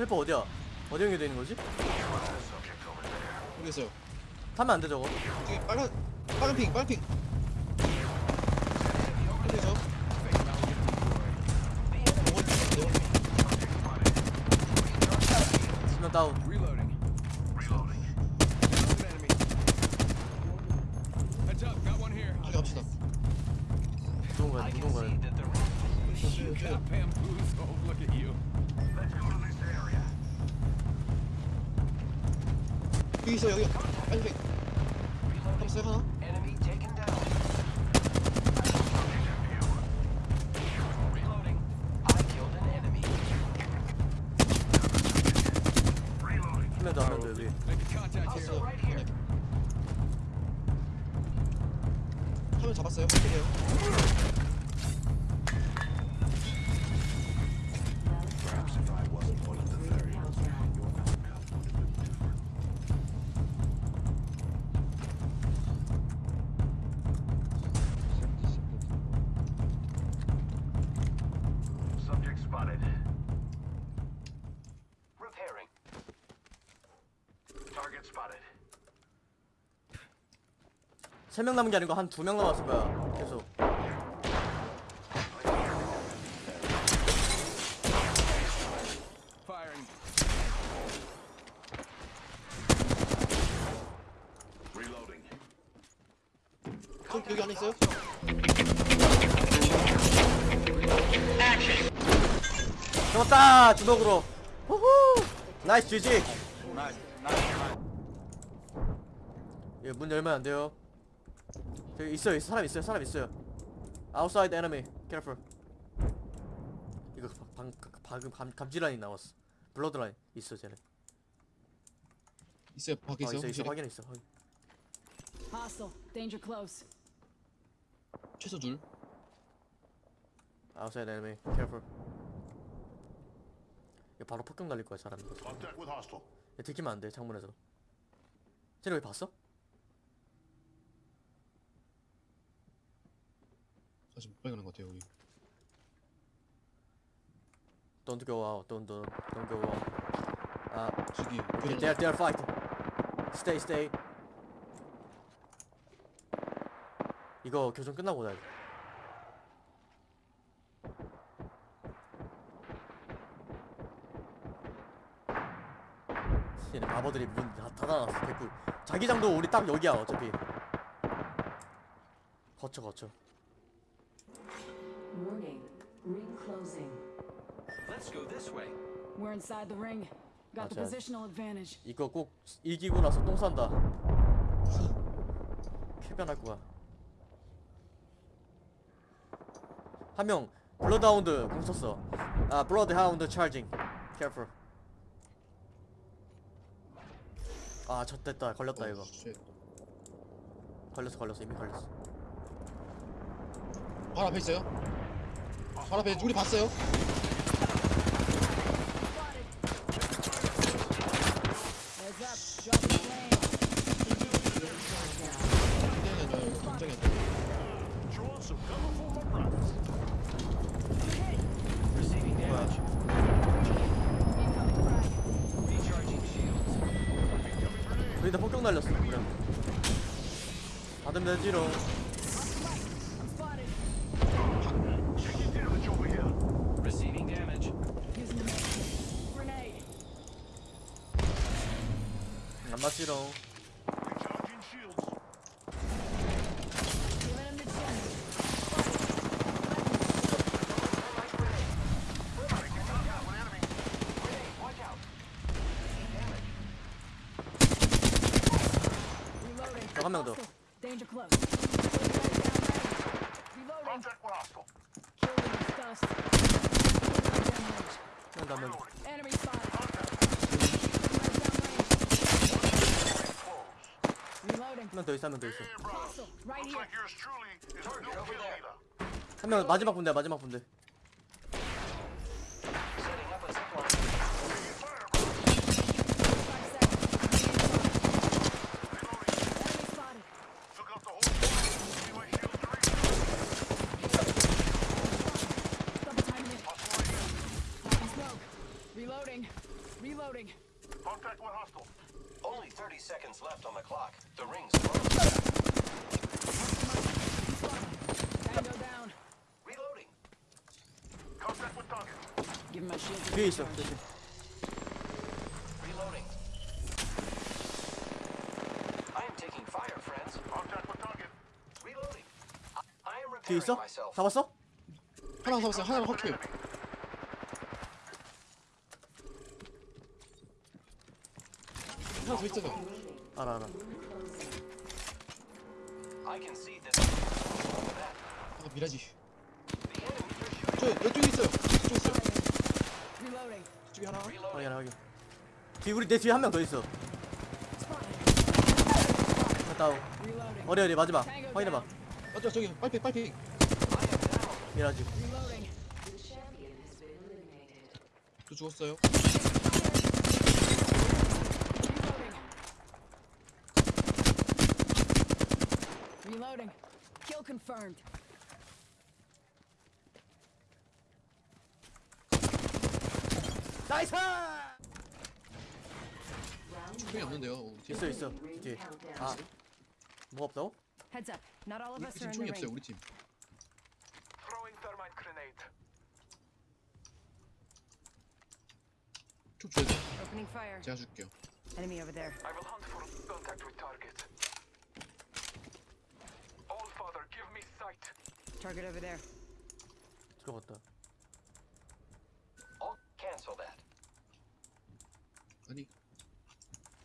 헬퍼 어디야? 어디 연결돼 있는 거지? 모르겠어요. 타면 안 돼 저거. 저기 빨간 빨간 핑 빨간 핑. 그래죠? 수면 다운. 빨리 갑시다. see 거야. 여기 있어 여기. 핑. 잡았어요 하나? 여기. 잡았어요. 잡았어요. 어떻게요? 세 명 남은 게 아니고 한 두 명 남았을 거야. 계속. 저 여기 안에 있어요? 잡았다! 주먹으로. 후후! 나이스 GG! 예, 문 열면 안 돼요. 저기 있어요, 있어, 사람 있어요, 사람 있어요. Outside enemy, careful. 이거 방, 방금 감, 감지란이 나왔어. 블러드라인 있어, 쟤네. 있어요. 밖에 어. 있어, 있어. 확인해 있어. 확인. Hostile. Danger close. 최소 둘. Outside enemy, careful. 이거 바로 폭격 날릴 거야, hostile. 얘 들키면 안 돼, 창문에서. 쟤네 왜 봤어? 아 지금 빨리 가는 것 같아요 여기. Don't go out, don't, don't, don't go out. 아, 저기 Okay, 교전. they are, they are fighting. Stay, stay. 이거 교전 끝나고 나야 돼. 얘네 바보들이 문 다 닫아놨어, 개꿀. 자기장도 우리 딱 여기야, 어차피. 거쳐, 거쳐. Warning. Ring closing. Let's go this way. We're inside the ring. Got the positional advantage. 이거 꼭 이기고 나서 똥 싼다. 쾌변할 거야. 한 명 블러드하운드 궁 썼어. 아 블러드하운드 charging. Careful. 아 좆됐다 걸렸다 이거. 어, shit. 걸렸어 걸렸어 이미 걸렸어. 바로 앞에 있어요. 바로 앞에 우리 봤어요. Shields. 우리도 폭격 날렸어 그래. 받으면 되지롱. I'm spotted. Taking damage over here. Receiving damage. Using the med. Grenade. 안 맞지롱. Recharging shields. Giving him the chin. Watch out. Reloading. 한 명 더. 한명 더, 한 명. 더. Enemy spotted. Reloading. 한명더 있어 한 명 더 있어. 한 명 마지막 분대 마지막 분대. Setting up a zip line. Taking fire, brother. Five seconds. Enemy spotted. Took out the whole squad. See my shields to reach. Double timing it. Hostile right here. Taking smoke. Reloading. Reloading. Only 30 seconds left on the clock. The ring's close. Tango down. Reloading. Give my shield a 뒤에 있어 recharge. 조심 Reloading. I am taking fire, friends. Reloading. I, I am 뒤에 있어? myself. 잡았어? 하나 잡았어요. 하나는 확킬. 하나 더 있잖아. 알아 알아 I can see this. That. 아 미라지. 저 이쪽에 있어요. 이쪽에 있어요. 이쪽에 하나. 확인 확인 뒤 우리 내 뒤에 한 명 더 있어 하나 Reloading. 어디 어디 마지막 확인해봐. 맞죠 저기 빨핑 빨핑. 미라지. 저 죽었어요. Reloading. Kill confirmed. 나이스 충분히 없는데요. 어. 있어 있어 뒤에. 아 뭐가 없다고? Heads up. Not all of 우리 us 팀 are in 총이 the 없어요. ring. 우리 팀. 총 줘야 돼. Opening fire. 제가 줄게요. Enemy over there. I will hunt for contact with target. All father, give me sight. Target over there. 들어갔다 I'll cancel that. 아니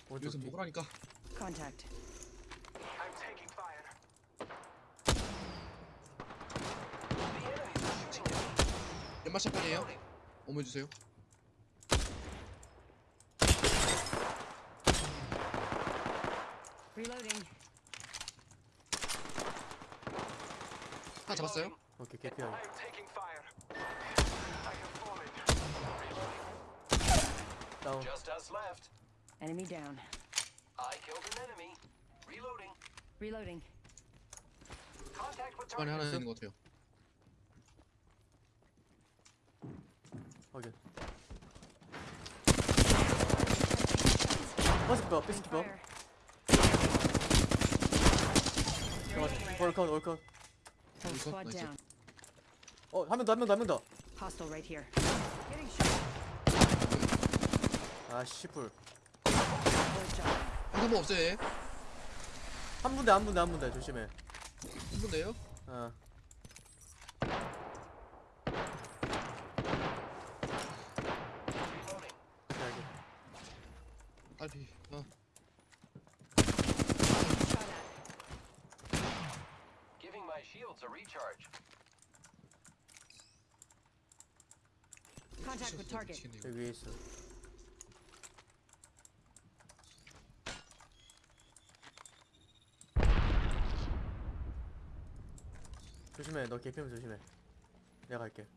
오른쪽 여기서 뒤 먹으라니까. Contact. I'm taking fire. The enemies are shooting at me. 연마 샷건이에요. Reloading. 어머 주세요. Reloading. 하나 잡았어요. 오케이 개피하게 I am taking fire. I have fallen. 다운 Just us left. Enemy down. I killed an enemy. Reloading. Reloading. Contact with 안에 target. 하나 있는 것 같아요. 확인 버스키퍼 버스키퍼 Fire. 올컷 올컷 Whole Reload, squad nice. down. 어 한 명 더 한 명 더 한 명더아 Hostile right here. Getting shot. 씨풀 Bullet 없어요. 얘. 한 분대 한 분대 한 분대 조심해 한 분데요. 어 Reloading. 여기 딸피. 아, Shot at. Giving my shields a recharge. Contact with target. 미치겠네, 이거. 여기 위에 있어 조심해 너 개피면 조심해 내가 갈게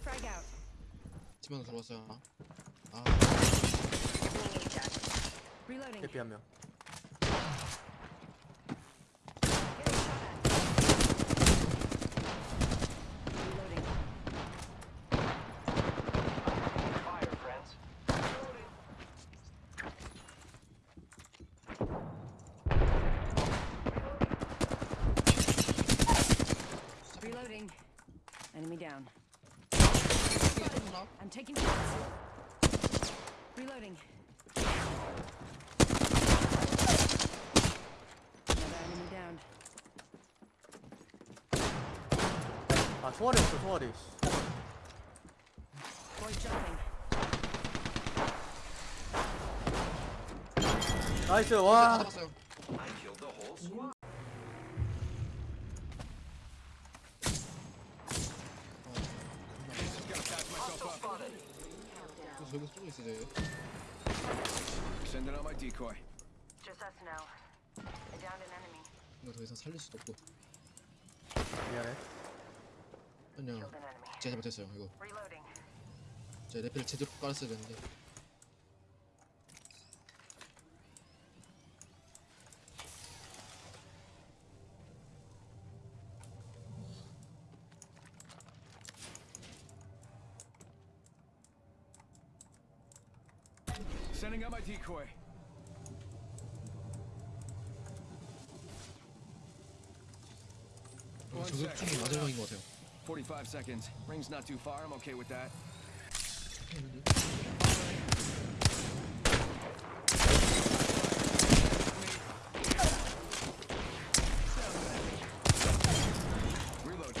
Frag out. 집 안에 들어왔어요. 아. 개피 한명 Getting shot at. Reloading. Fire, friends. Reloading. Reloading. Enemy down. 하나. I'm taking shots. Reloading. Another enemy down. 아 총알이 없어 총알이. 나이스 다와 잡았어요. 그래서 여기 쏘고 있어요. 쟤. Sending out my decoy. Just us now. I downed an enemy. 이거 더 이상 살릴 수도 없고. 미안해 그냥 제가 잘못했어요 이거 제 레벨을 제대로 깔았어야 되는데 Sending out my decoy. 저격총이 마지막인 것 같아요. 45 seconds. Ring's not too far. I'm okay with that. Reload.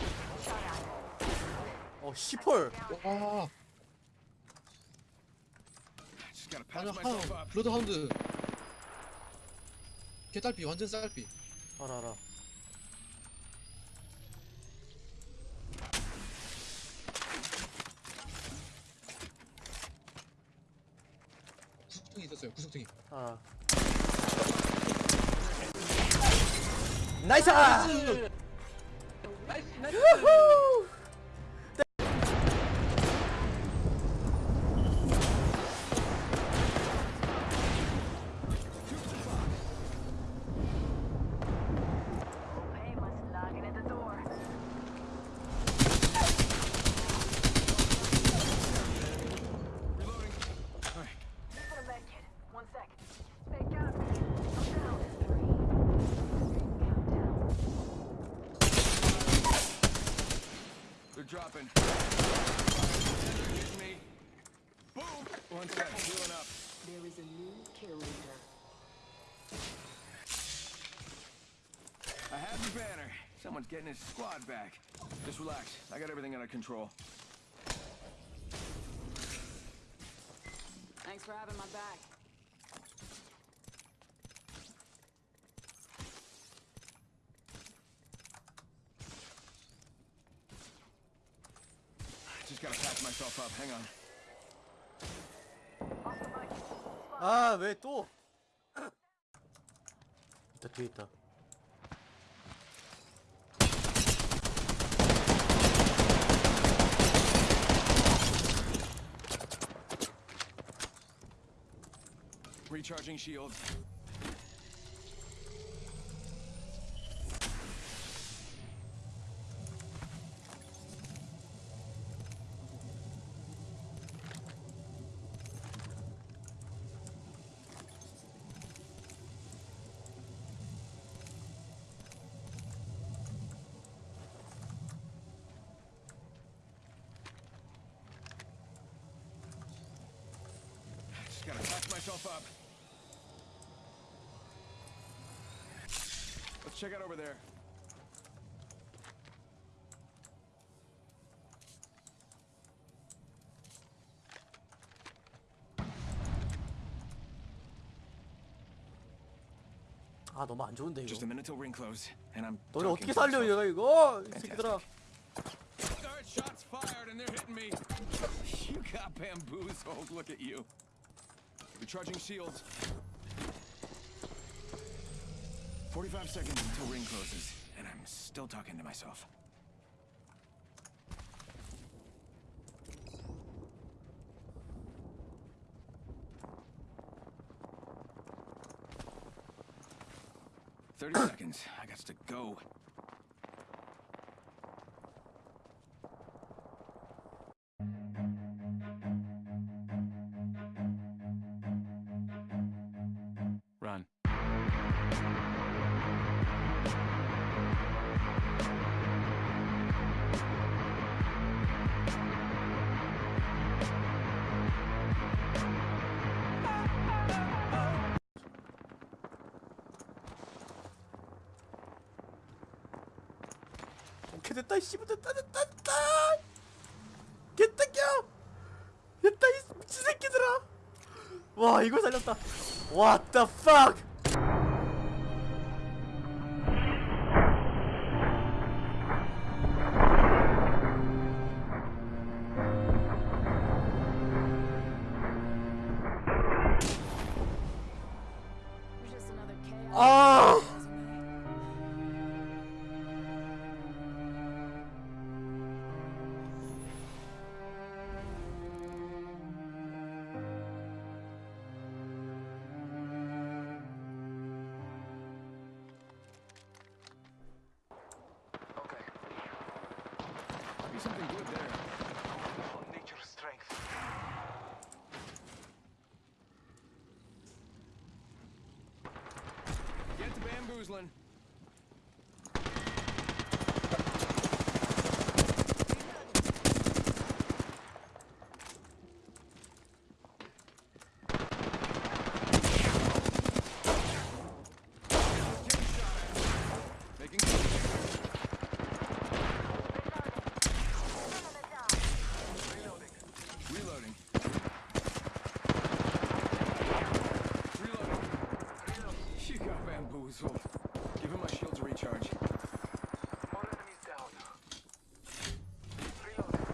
어 시펄 와 Just gotta patch 마지막 myself 하운 up. 블러드 하운드 개딸피 완전 쌀피 알아 알아 있었어요. 구석탱이 알아! 나이스! 유후! Painless dropping. They're me. Boom. One sec. Healing up. There is a new kill leader. I have the banner. Someone's getting his squad back. Just relax. I got everything under control. Thanks for having my back. Just gotta patch myself up. Hang on. 아 왜 또? 있다 뒤에 있다 Recharging shields. patch myself up. Let's check out over there. 아 너무 안 좋은데 Just 이거 a minute till ring close, and I'm. 너네 talking 어떻게 to 살려 myself. 얘가 이거 이 새끼들아 Alright, shots fired, and they're hitting me. You got bamboozled. Look at you. Recharging shields. 45 seconds until ring closes, and I'm still talking to myself. Thirty seconds. I got to go. 오케이 됐다 이 씨발 됐다 됐다 됐다. 겨 됐다 이 미친 새끼들아. 와 이걸 살렸다. What the fuck bamboozling. Making Reloading. Reloading. You got bamboozled. Give him my shield to recharge. All enemies down. Reloading.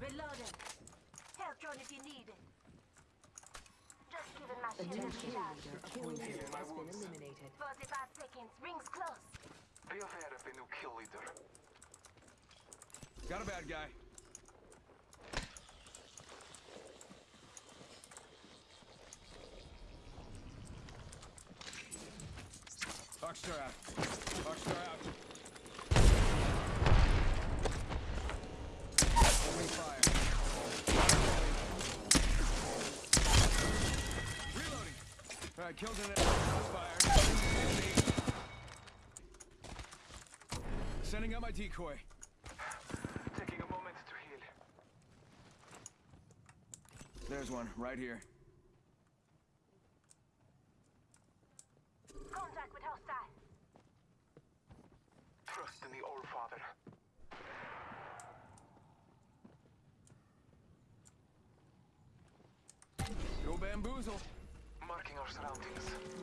Reloading. Help drone if you need it. Just giving my A shield new a kill shot. leader kill leader has been eliminated. 45 seconds. Rings close. Be aware of the new kill leader. Got a bad guy. Rockstar out. Rockstar out. All right, killed an enemy. Fired. Sending out my decoy. Taking a moment to heal. There's one, right here. Contact with hostile. Trust in the All Father. Go bamboozle surroundings.